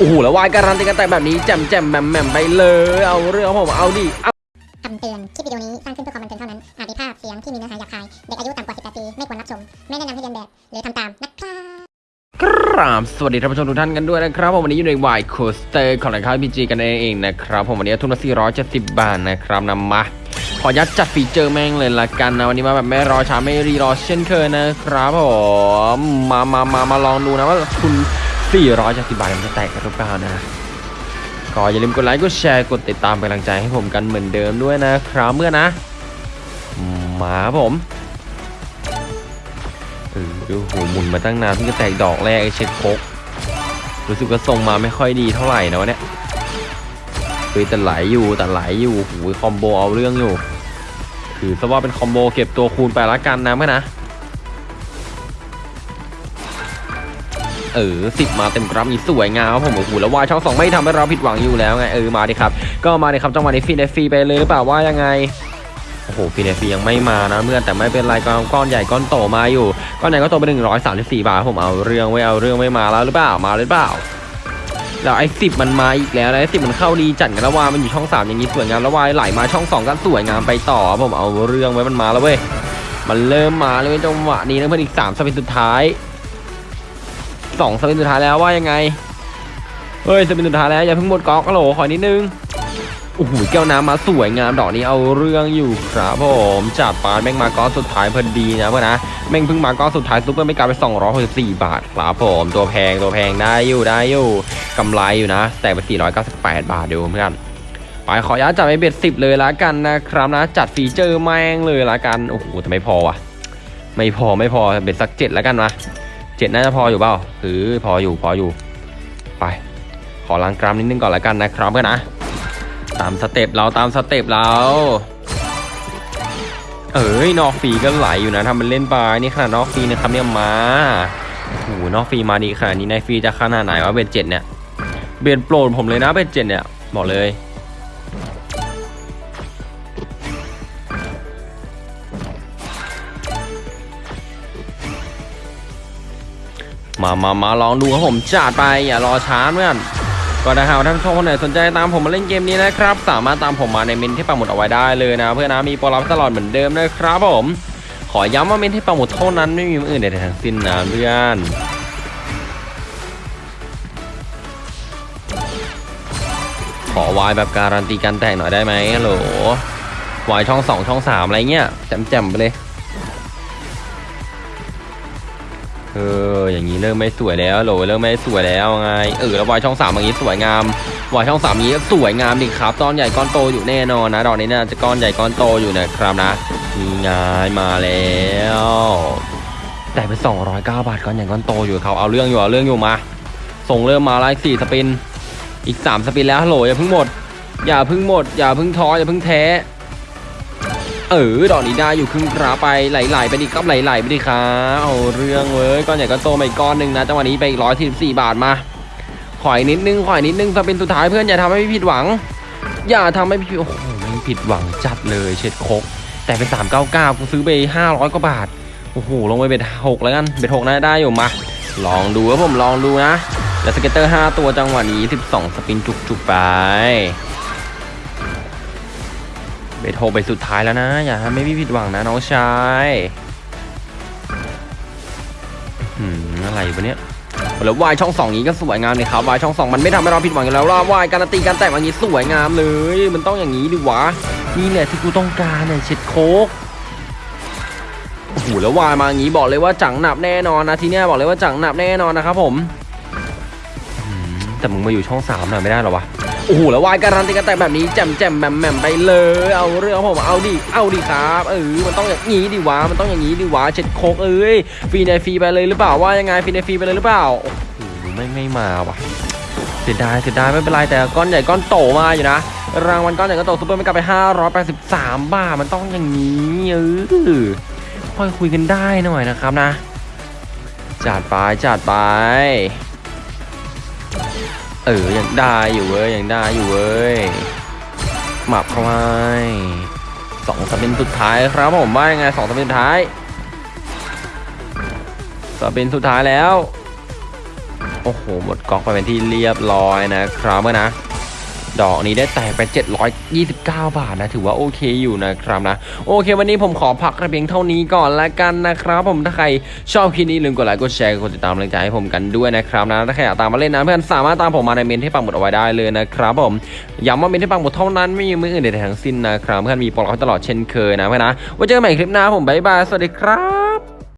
โอ้โหแล้ววายการันตีกันแต่แบบนี้แจ่มแจ่มแหม่มแหม่มไปเลย เอาเรื่องผมเอาดิเอาคำเตือน คลิปวิดีโอนี้สร้างขึ้นเพื่อความบันเทิงเท่านั้น อาจมีภาพเสียงที่มีเนื้อหาหยาบคาย เด็กอายุต่ำกว่า 18 ปี ไม่ควรรับชม ไม่แนะนำให้เลียนแบบ หรือทำตามนะครับกราบสวัสดีท่านผู้ชมทุกท่านกันด้วยนะครับผมวันนี้อยู่ใน Wild Coaster ของรายการ PG กันเองนะครับผมวันนี้ทุนละ470 บาทนะครับนำมาขอยัดจัดฟีเจอร์แม่งเลยละกันนะวันนี้มาแบบไม่รอช้าไม่รีรอเช่นเคยนะครับผมมามามามาลองดูนะว่าคุณ 470บาทมันจะแตกกันหรือเปล่านะก็อย่าลืมกดไลค์กดแชร์กดติดตามเป็นกำลังใจให้ผมกันเหมือนเดิมด้วยนะครับเมื่อนะมาผมเออดูโหหมุนมาตั้งนานเพิ่งจะแตกดอกแรกไอเช็ดโคกรู้สึกว่าทรงมาไม่ค่อยดีเท่าไหร่นะวะเนี่ยเฮ้ยแต่ไหลอยู่แต่ไหลอยู่โหคอมโบเอาเรื่องอยู่ถือซะว่าเป็นคอมโบเก็บตัวคูณไปละกันนะเมื่อนะ เออสิบมาเต็มกราฟนี่สวยงามครับผมโอ้โหแล้ววายช่องสองไม่ทำให้เราผิดหวังอยู่แล้วไงเออมาดิครับก็มาดิครับจังหวะนี้ฟรีในฟีไปเลยหรือเปล่าว่ายังไงโอ้โหฟรีในฟียังไม่มานะเมื่อนแต่ไม่เป็นไรก้อนก้อนใหญ่ก้อนโตมาอยู่ก้อนใหญ่ก้อนโตไปหนึ่งร้อยสามสิบสี่บาทผมเอาเรื่องไว้เอาเรื่องไม่มาแล้วหรือเปล่ามาหรือเปล่าแล้วไอ้สิบมันมาอีกแล้วไอ้สิบมันเข้าดีจัดกันแล้ววายมันอยู่ช่องสามอย่างนี้สวยงามแล้ววายไหลมาช่องสองกันสวยงามไปต่อผมเอาเรื่องไว้มันมาแล้วเว้ยมันเริ่มมาเลยจังหวะนี้นะเพื่อนอีกสามสปินสุดท้าย สองสปินสุดท้ายแล้วว่ายังไงเฮ้ยสปินสุดท้ายแล้วอย่าเพิ่งหมดก๊อกโหลขอนิดนึงโอ้โหแก้วน้ำมาสวยงามดอกนี้เอาเรื่องอยู่ครับผมจัดปานแม่งมาก้อนสุดท้ายพอดีนะเพื่อนนะแม่งเพิ่งมาก้อนสุดท้ายซุปเปอร์ไม่กลายไป264 บาทครับผมตัวแพงตัวแพงได้อยู่ได้อยู่กำไรอยู่นะ แต่ไป498 บาทเดียวเพื่อนไปขออนุญาจัดไปเบ็ดสิบเลยละกันนะครับนะ จัดฟีเจอร์แม่งเลยละกันโอ้โหแต่ไม่พอว่ะ ไม่พอไม่พอ bet สักเจ็ดแล้วกันมา เจ็ดน่าจะพออยู่เปล่าคือพออยู่พออยู่ ไป ขอล้างกรามนิดนึงก่อนละกันนะครับเพื่อนนะ ตามสเต็ปเราตามสเต็ปเรา เอ้ยนอกฟรีก็ไหลอยู่นะทำเป็นเล่นไปนี่ขนาดนอกฟรีนะครับเนี่ยมาโอ้โหนอกฟรีมาดีขนาดนี้ในฟรีจะขนาดไหนวะ bet เจ็ดเนี่ย bet โปรดผมเลยนะ bet เจ็ดเนี่ยบอกเลย มามามาลองดูครับผมจัดไปอย่ารอช้าเพื่อนก็ถ้าหากท่านผู้ชมคนไหนสนใจตามผมมาเล่นเกมนี้นะครับ สามารถตามผมมาในเมนที่ปักหมุดเอาไว้ได้เลยนะ เพื่อนนะมีโปรลับตลอดเหมือนเดิมนะครับผม ขอย้ำว่าเมนที่ปักหมุดเท่านั้นไม่มีอื่นใดทั้งสิ้นนะเพื่อนขอวายแบบการันตีการแตกหน่อยได้ไหมฮัลโหลวายช่องสองช่องสามอะไรเงี้ยแจ่มๆไปเลย เอออย่างนี้เริ่มไม่สวยแล้วโหลเริ่มไม่สวยแล้วไงเออแล้ววายช่องสามอย่างนี้สวยงามวายช่องสามนี้สวยงามดิครับก้อนใหญ่ก้อนโตอยู่แน่นอนนะดอกนี้น่าจะก้อนใหญ่ก้อนโตอยู่นะครับนะมีงายมาแล้วแต่ไป209 บาทก้อนใหญ่ก้อนโตอยู่เขาเอาเรื่องอยู่เอาเรื่องอยู่มา ส่งเริ่มมาไล่สี่สปิน อีกสามสปินแล้วโหลอย่าเพิ่งหมด อย่าเพิ่งหมด อย่าเพิ่งท้ออย่าเพิ่งแท้ เออดอกนี้ได้อยู่ครึ่งกราไปไหลๆไปดิครับไหลๆไปดิครับเอาเรื่องเว้ยก้อนใหญ่ก้อนโตมาอีกก้อนหนึ่งนะจังหวะนี้ไปอีกร้อยสิบสี่บาทมาขอยนิดนึงขอยนิดนึงสปินสุดท้ายเพื่อนอย่าทำให้พี่ผิดหวัง อย่าทำให้พี่โอ้โหไม่ผิดหวังจัดเลยเช็ดคก แต่เป็นสามเก้าเก้ากูซื้อไปห้าร้อยกว่าบาทโอ้โหลงไปเบ็ดหกแล้วกันเบ็ดหกน่าจะได้อยู่มา ลองดูครับผมลองดูนะแล้ว scatter 5ตัวจังหวะนี้12 spin จุกๆไป bet โฮไปสุดท้ายแล้วนะ อย่าทำให้พี่ผิดหวังนะน้องชายอืมอะไรวะเนี่ยแล้ววายช่องสองนี้ก็สวยงามเลยครับวายช่องสองมันไม่ทำให้เราผิดหวังอยู่แล้วล่ะวายการันตีการแตกอย่างนี้สวยงามเลย มันต้องอย่างนี้ดิวะนี่แหละที่กูต้องการเนี่ยเช็ดโคกโอ้โหแล้ววายมาอย่างนี้บอกเลยว่าจังหนับแน่นอนนะทีเนี้ยบอกเลยว่าจังหนับแน่นอนนะครับผมอืมแต่มึงมาอยู่ช่องสามหน่อยไม่ได้หรอวะ โอ้โหแล้ววายการันตีกันแต่แบบนี้แจมแจมแหม่มแหม่มไปเลย เอาเรื่องผมเอาดิเอาดิครับเออมันต้องอย่างนี้ดิวะมันต้องอย่างนี้ดิวะเช็ดโคกเอ้ยฟรีในฟรีไปเลยหรือเปล่าว่ายังไงฟรีในฟรีไปเลยหรือเปล่าโอ้โหไม่ไม่มาว่ะเสียดายเสียดายไม่เป็นไรแต่ก้อนใหญ่ก้อนโตมาอยู่นะรางวัลก้อนใหญ่ก้อนโต super mega ไป 583 บาทมันต้องอย่างนี้เออค่อยคุยกันได้หน่อยนะครับนะจัดไปจัดไป เออยังได้อยู่เว้ยยังได้อยู่เว้ยหมับเข้าไปสองสปินสุดท้ายครับผมว่ายังไงสองสปินสุดท้ายสปินสุดท้ายแล้ว โอ้โหหมดก๊อกไปเป็นที่เรียบร้อยนะครับเมื่อนะ ดอกนี้ได้แตกไป 729 บาทนะ ถือว่าโอเคอยู่นะครับนะ โอเค วันนี้ผมขอพักระเพียงเท่านี้ก่อนละกันนะครับ ผมถ้าใครชอบคลิปนี้ลืมกดไลค์กดแชร์กดติดตามกำลังใจให้ผมกันด้วยนะครับนะถ้าใครอยากตามมาเล่นนะเพื่อนสามารถตามผมมาในเม้นที่ปักหมุดเอาไว้ได้เลยนะครับผมย้ำว่าเม้นที่ปักหมุดเท่านั้นไม่มีมืออื่นใดทั้งสิ้นนะครับเพื่อนมีโปรโมชั่นตลอดเช่นเคยนะเพื่อนนะไว้เจอกันใหม่คลิปหน้าผมบ๊ายบายสวัสดีครับ